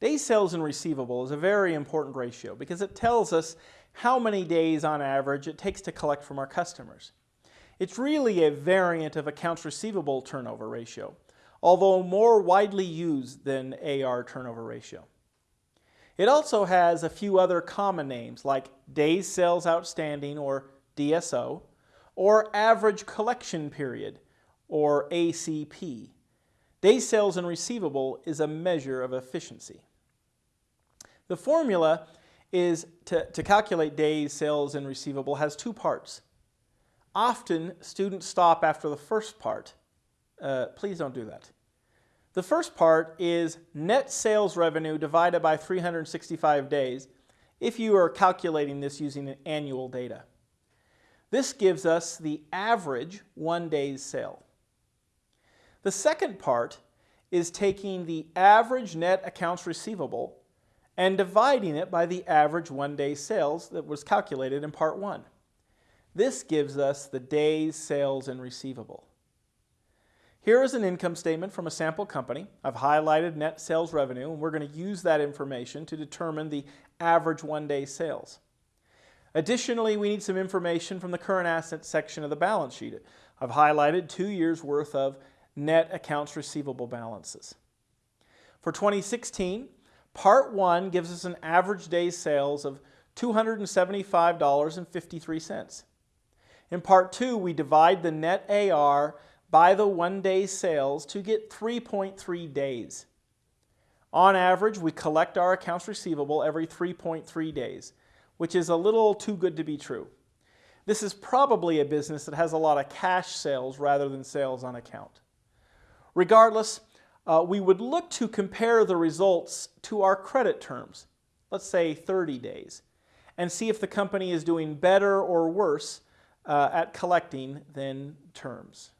Days sales in receivable is a very important ratio because it tells us how many days on average it takes to collect from our customers. It's really a variant of accounts receivable turnover ratio, although more widely used than AR turnover ratio. It also has a few other common names like days sales outstanding or DSO, or average collection period or ACP. Days sales in receivable is a measure of efficiency. The formula is to, to calculate days sales in receivable has two parts. Often students stop after the first part. Uh, please don't do that. The first part is net sales revenue divided by 365 days if you are calculating this using annual data. This gives us the average one day's sale. The second part is taking the average net accounts receivable and dividing it by the average one day sales that was calculated in part one. This gives us the days sales in receivable. Here is an income statement from a sample company. I've highlighted net sales revenue and we're going to use that information to determine the average one day sales. Additionally, we need some information from the current assets section of the balance sheet. I've highlighted two years worth of net accounts receivable balances. For 2016, Part 1 gives us an average day sales of $275.53. In Part 2, we divide the net AR by the one day sales to get 3.3 days. On average, we collect our accounts receivable every 3.3 days, which is a little too good to be true. This is probably a business that has a lot of cash sales rather than sales on account. Regardless, uh, we would look to compare the results to our credit terms, let's say 30 days, and see if the company is doing better or worse uh, at collecting than terms.